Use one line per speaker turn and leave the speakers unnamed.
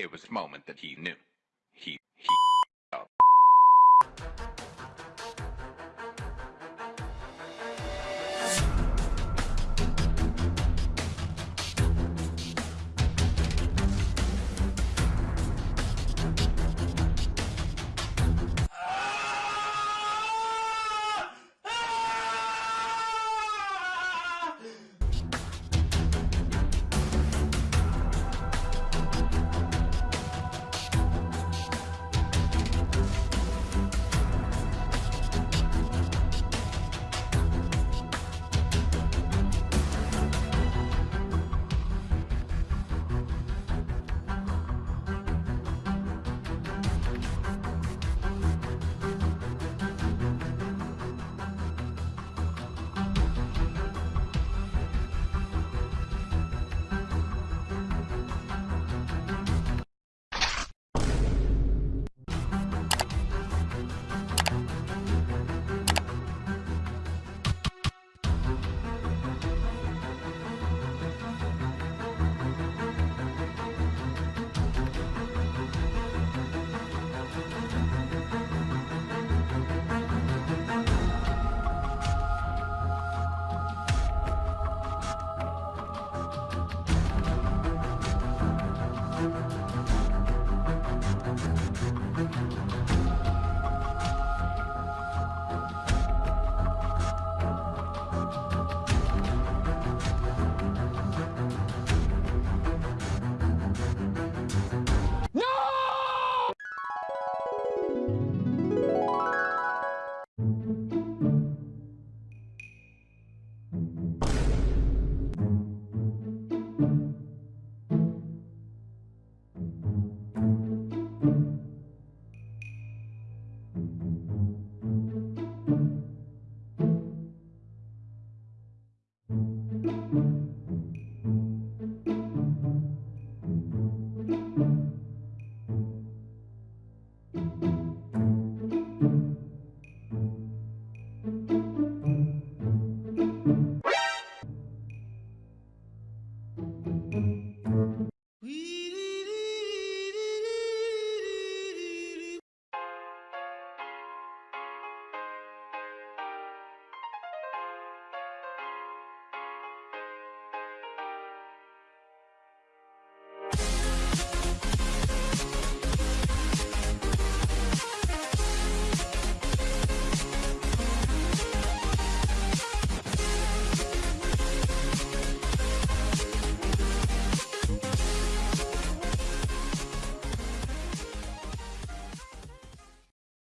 It was the moment that he knew. He, he.